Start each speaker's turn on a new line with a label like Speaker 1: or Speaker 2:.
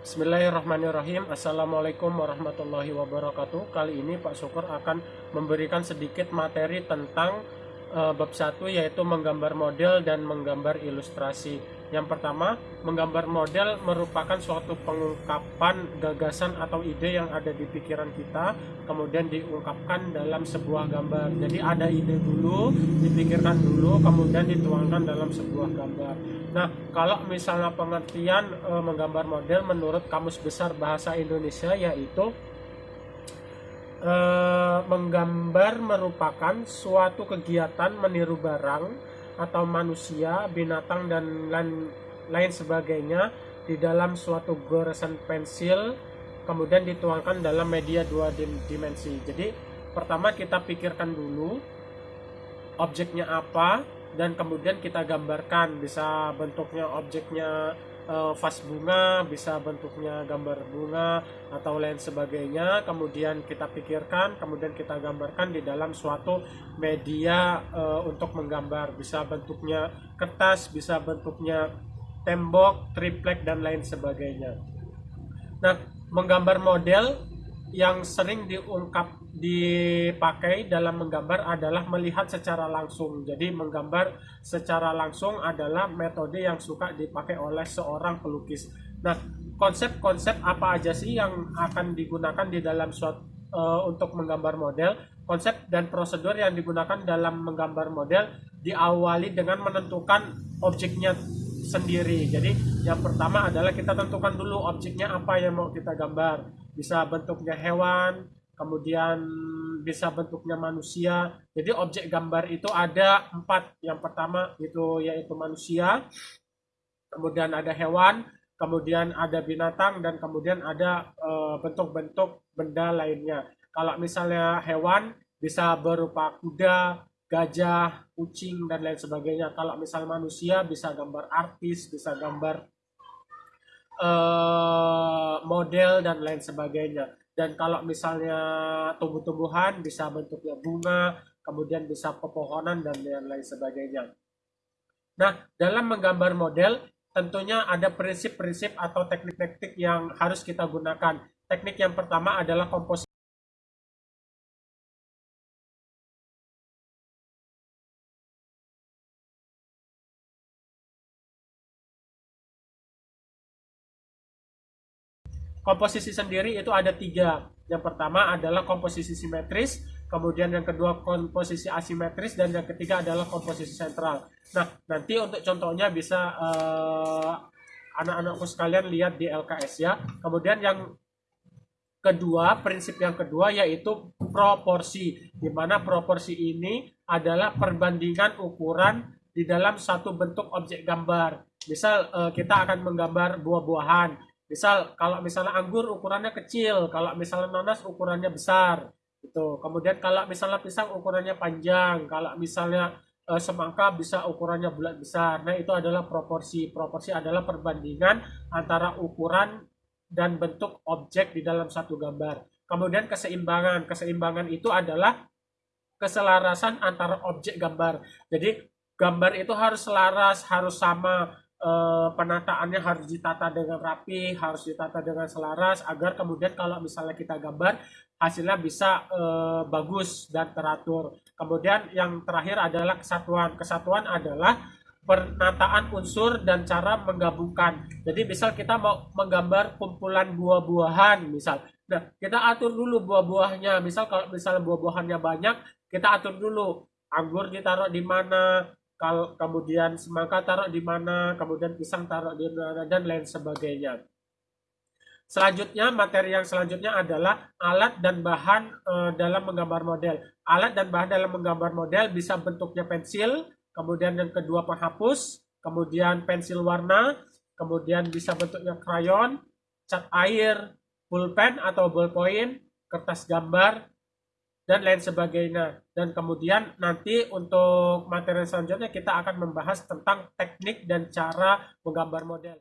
Speaker 1: Bismillahirrahmanirrahim. Assalamualaikum warahmatullahi wabarakatuh. Kali ini Pak Syukur akan memberikan sedikit materi tentang uh, bab 1 yaitu menggambar model dan menggambar ilustrasi yang pertama, menggambar model merupakan suatu pengungkapan gagasan atau ide yang ada di pikiran kita, kemudian diungkapkan dalam sebuah gambar. Jadi ada ide dulu, dipikirkan dulu, kemudian dituangkan dalam sebuah gambar. Nah, kalau misalnya pengertian e, menggambar model menurut Kamus Besar Bahasa Indonesia yaitu e, menggambar merupakan suatu kegiatan meniru barang atau manusia, binatang dan lain, lain sebagainya di dalam suatu goresan pensil kemudian dituangkan dalam media dua dimensi. Jadi pertama kita pikirkan dulu objeknya apa dan kemudian kita gambarkan bisa bentuknya objeknya uh, bunga, bisa bentuknya gambar bunga atau lain sebagainya. Kemudian kita pikirkan, kemudian kita gambarkan di dalam suatu media uh, untuk menggambar. Bisa bentuknya kertas, bisa bentuknya tembok, triplek dan lain sebagainya. Nah, menggambar model yang sering diungkap dipakai dalam menggambar adalah melihat secara langsung. Jadi menggambar secara langsung adalah metode yang suka dipakai oleh seorang pelukis. Nah, konsep-konsep apa aja sih yang akan digunakan di dalam suatu uh, untuk menggambar model? Konsep dan prosedur yang digunakan dalam menggambar model diawali dengan menentukan objeknya sendiri. Jadi yang pertama adalah kita tentukan dulu objeknya apa yang mau kita gambar. Bisa bentuknya hewan, kemudian bisa bentuknya manusia. Jadi objek gambar itu ada empat. Yang pertama itu yaitu manusia, kemudian ada hewan, kemudian ada binatang, dan kemudian ada eh, bentuk-bentuk benda lainnya. Kalau misalnya hewan bisa berupa kuda, gajah, kucing, dan lain sebagainya. Kalau misal manusia bisa gambar artis, bisa gambar uh, model, dan lain sebagainya. Dan kalau misalnya tumbuh-tumbuhan bisa bentuknya bunga, kemudian bisa pepohonan, dan lain sebagainya. Nah, dalam menggambar model, tentunya ada prinsip-prinsip atau teknik-teknik yang harus kita gunakan. Teknik yang pertama adalah komposisi. Komposisi sendiri itu ada tiga. Yang pertama adalah komposisi simetris, kemudian yang kedua komposisi asimetris, dan yang ketiga adalah komposisi sentral. Nah, nanti untuk contohnya bisa uh, anak-anakku sekalian lihat di LKS ya. Kemudian yang kedua, prinsip yang kedua yaitu proporsi, di mana proporsi ini adalah perbandingan ukuran di dalam satu bentuk objek gambar. Misal uh, kita akan menggambar buah-buahan, Misal kalau misalnya anggur ukurannya kecil, kalau misalnya nanas ukurannya besar. Itu. Kemudian kalau misalnya pisang ukurannya panjang, kalau misalnya e, semangka bisa ukurannya bulat besar. Nah, itu adalah proporsi. Proporsi adalah perbandingan antara ukuran dan bentuk objek di dalam satu gambar. Kemudian keseimbangan. Keseimbangan itu adalah keselarasan antara objek gambar. Jadi gambar itu harus selaras, harus sama eh, penataannya harus ditata dengan rapi, harus ditata dengan selaras agar kemudian kalau misalnya kita gambar hasilnya bisa eh, bagus dan teratur. Kemudian yang terakhir adalah kesatuan. Kesatuan adalah penataan unsur dan cara menggabungkan. Jadi misal kita mau menggambar kumpulan buah-buahan misal. Nah, kita atur dulu buah-buahnya. Misal kalau misalnya buah-buahannya banyak, kita atur dulu anggur ditaruh di mana, kalau kemudian semangka taruh di mana, kemudian pisang taruh di mana, dan lain sebagainya. Selanjutnya, materi yang selanjutnya adalah alat dan bahan e, dalam menggambar model. Alat dan bahan dalam menggambar model bisa bentuknya pensil, kemudian yang kedua penghapus, kemudian pensil warna, kemudian bisa bentuknya krayon, cat air, pulpen atau ballpoint, kertas gambar, dan lain sebagainya. Dan kemudian nanti untuk materi selanjutnya kita akan membahas tentang teknik dan cara menggambar model.